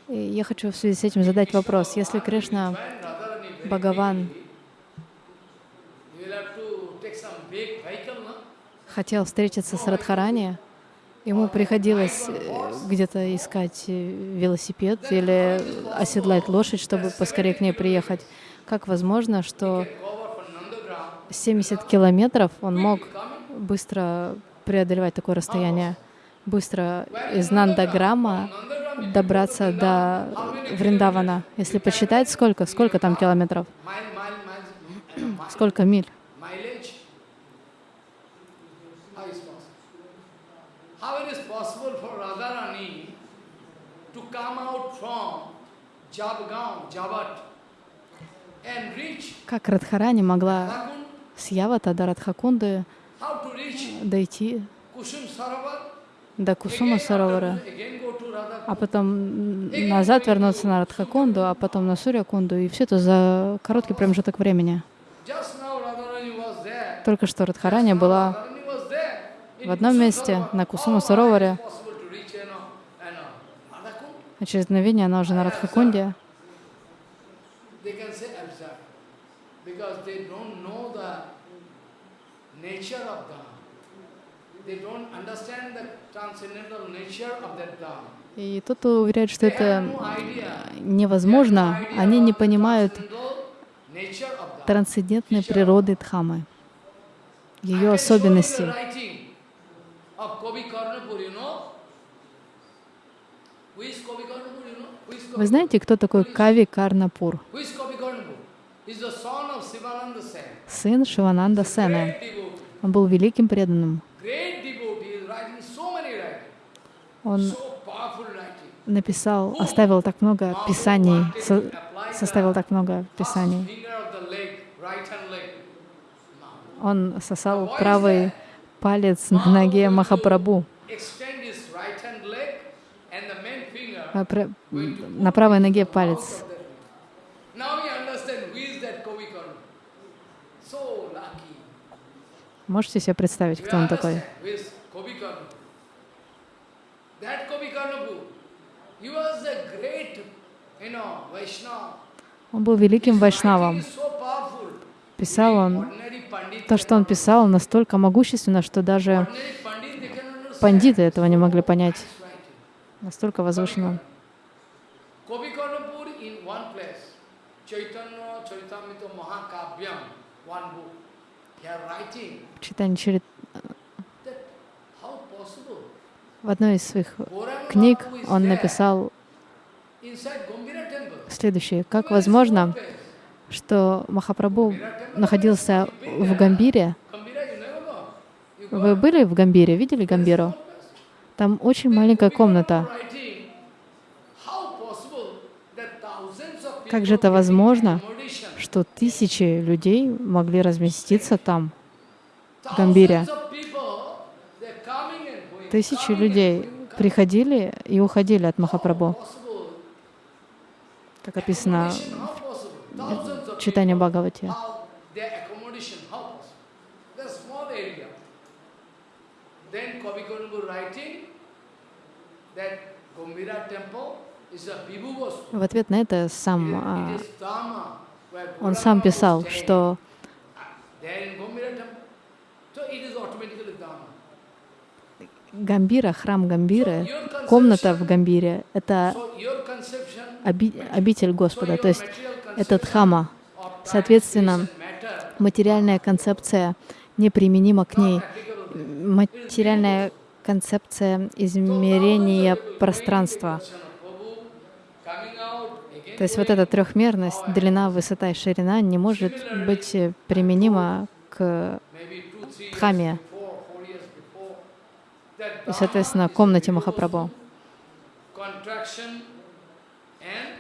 И я хочу в связи с этим задать вопрос. Если Кришна, Бхагаван, хотел встретиться с Радхарани, ему приходилось э, где-то искать э, велосипед или оседлать лошадь, чтобы поскорее к ней приехать. Как возможно, что 70 километров он мог быстро преодолевать такое расстояние, быстро из Нандаграма добраться до Вриндавана. Если посчитать, сколько, сколько там километров, сколько миль. Как Радхарани могла с Явата Радхакунды дойти до Кусума Саровара, а потом назад вернуться на Радхакунду, а потом на Сурьякунду, и все это за короткий промежуток времени. Только что Радхарани была в одном месте, на Кусума Сароваре, а через мгновение она уже на Радхакунде. И тот, кто уверяет, что это невозможно, они не понимают трансцендентной природы Дхамы, ее особенностей. Вы знаете, кто такой Кави Карнапур? Сын Шивананда Сена. Он был великим преданным. Он написал, оставил так много писаний, со, составил так много писаний. Он сосал правый палец на ноге Махапрабху. А, на правой ноге палец. Можете себе представить, кто он такой? Он был великим вайшнавом. Писал он, то, что он писал, настолько могущественно, что даже пандиты этого не могли понять. Настолько возвышенно. Чарит... В одной из своих книг он написал следующее. Как возможно, что Махапрабху находился в Гамбире? Вы были в Гамбире? Видели Гамбиру? Там очень маленькая комната. Как же это возможно, что тысячи людей могли разместиться там, в Гамбире? Тысячи людей приходили и уходили от Махапрабху. Так описано в читании Бхагавати. В ответ на это сам а, он сам писал, что Гамбира, храм Гамбиры, комната в Гамбире — это оби обитель Господа, то есть это Дхама. Соответственно, материальная концепция неприменима к ней. Материальная концепция измерения пространства. То есть вот эта трехмерность, длина, высота и ширина не может быть применима к Дхаме и, соответственно, комнате Махапрабху.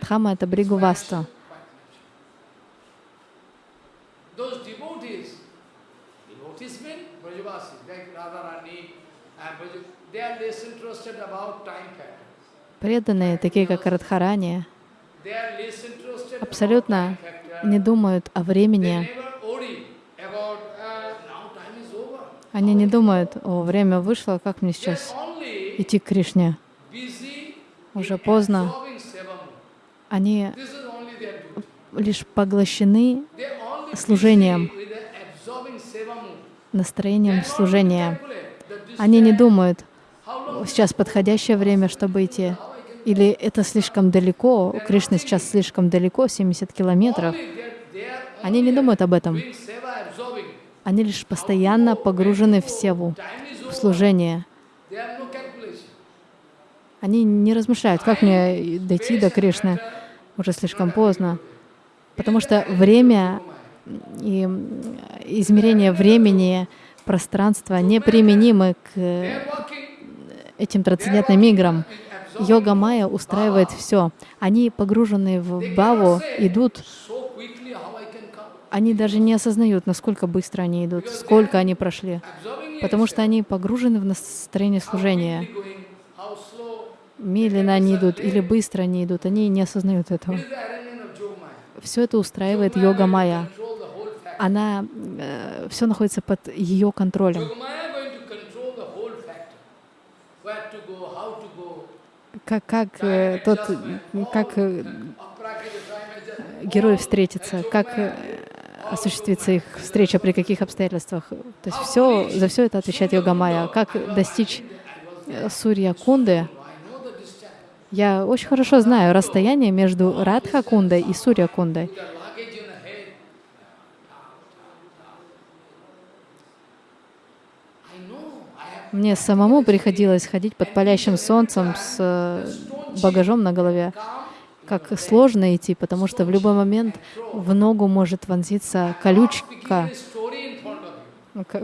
Дхама — это Бригуваста. Преданные, такие как Радхарани, абсолютно не думают о времени. Они не думают, о, время вышло, как мне сейчас идти к Кришне. Уже поздно. Они лишь поглощены служением, настроением служения. Они не думают, сейчас подходящее время, чтобы идти. Или это слишком далеко, Кришна сейчас слишком далеко, 70 километров. Они не думают об этом. Они лишь постоянно погружены в севу, в служение. Они не размышляют, как мне дойти до Кришны, уже слишком поздно. Потому что время и измерение времени, пространства неприменимы к этим трансцендентным играм. Йога Майя устраивает все. Они, погруженные в баву, идут, они даже не осознают, насколько быстро они идут, сколько они прошли, потому что они погружены в настроение служения. Медленно они идут или быстро они идут, они не осознают этого. Все это устраивает йога Майя. Она, э, все находится под ее контролем. как, как э, тот, как э, герой встретится, как э, осуществится их встреча, при каких обстоятельствах. То есть все, за все это отвечает Йога Майя. Как достичь Сурья Кунды, я очень хорошо знаю расстояние между Радха Кундой и Сурья Кундой. Мне самому приходилось ходить под палящим солнцем с э, багажом на голове. Как сложно идти, потому что в любой момент в ногу может вонзиться колючка,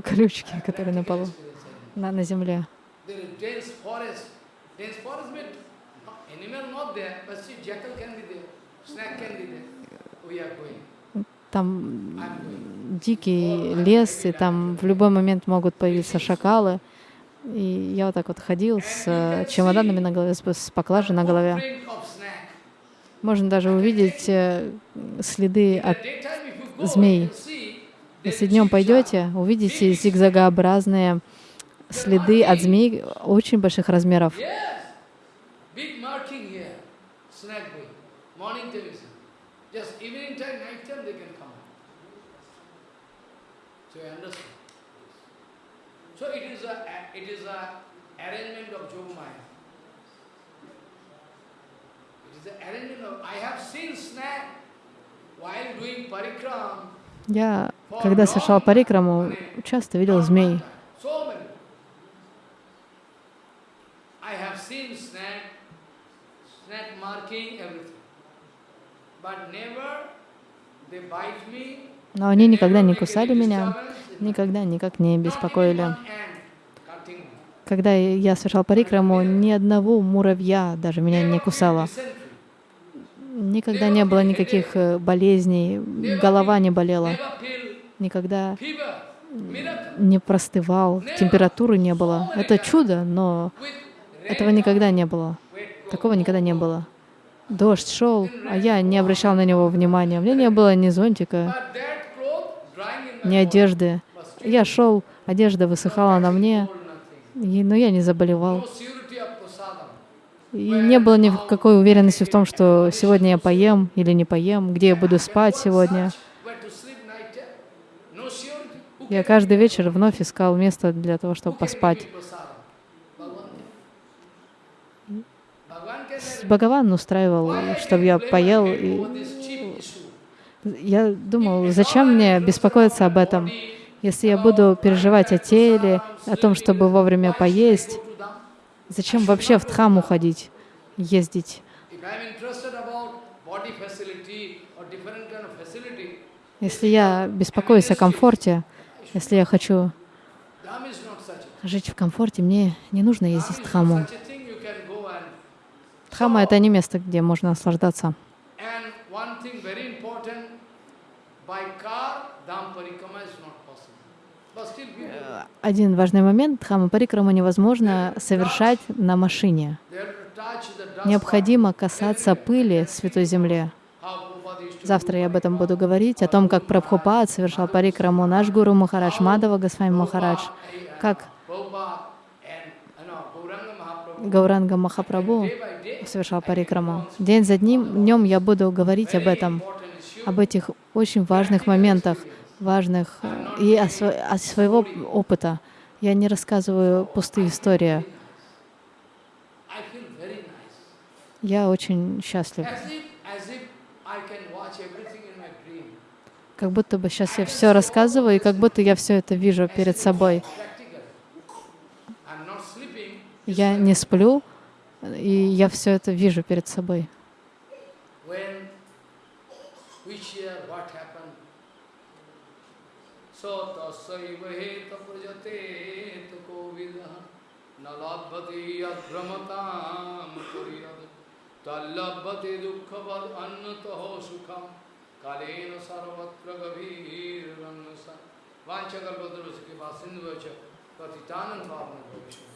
колючки, которые на полу, на, на земле. Там дикий лес, и там в любой момент могут появиться шакалы. И я вот так вот ходил с э, чемоданами на голове, с поклажей на голове. Можно даже увидеть э, следы от змей. Если днем пойдете, увидите зигзагообразные следы от змей очень больших размеров. So it is a, it is a arrangement of Yogamaya. It is the arrangement of, I have seen snake while doing parikram. Я, когда совершал парикраму, часто видел змей. Но они никогда не кусали меня, никогда никак не беспокоили. Когда я совершал парикраму, ни одного муравья даже меня не кусало. Никогда не было никаких э, болезней, голова не болела. Никогда не простывал, температуры не было. Это чудо, но этого никогда не было. Такого никогда не было. Дождь шел, а я не обращал на него внимания. У меня не было ни зонтика, ни одежды. Я шел, одежда высыхала на мне, но я не заболевал. И не было никакой уверенности в том, что сегодня я поем или не поем, где я буду спать сегодня. Я каждый вечер вновь искал место для того, чтобы поспать. Бхагаван устраивал, чтобы я поел. И я думал, зачем мне беспокоиться об этом? Если я буду переживать о теле, о том, чтобы вовремя поесть, зачем вообще в Дхаму ходить, ездить? Если я беспокоюсь о комфорте, если я хочу жить в комфорте, мне не нужно ездить в Дхаму. Дхама — это не место, где можно наслаждаться. Один важный момент. Дхамма парикрама невозможно совершать на машине. Необходимо касаться пыли Святой Земле. Завтра я об этом буду говорить, о том, как Прабхупад совершал парикраму, наш гуру Махарадж, Мадава Госвами Махарадж, как Гауранга Махапрабху совершал парикраму. День за днем, днем я буду говорить об этом, об этих очень важных моментах, важных э, и о, сво- о своего опыта. Я не рассказываю пустые истории. Я очень счастлив. Как будто бы сейчас я все рассказываю, и как будто я все это вижу перед собой. Я не сплю, и я все это вижу перед собой. सतसैवेत प्रजतेत कोविद न लभते यद्रमताम तल्लभते दुःखवद अन्नतः सुखम कालेन सर्वत्र गभीर वांछा गर्भद्रवश के बाद सिंधु पतितानंद पावन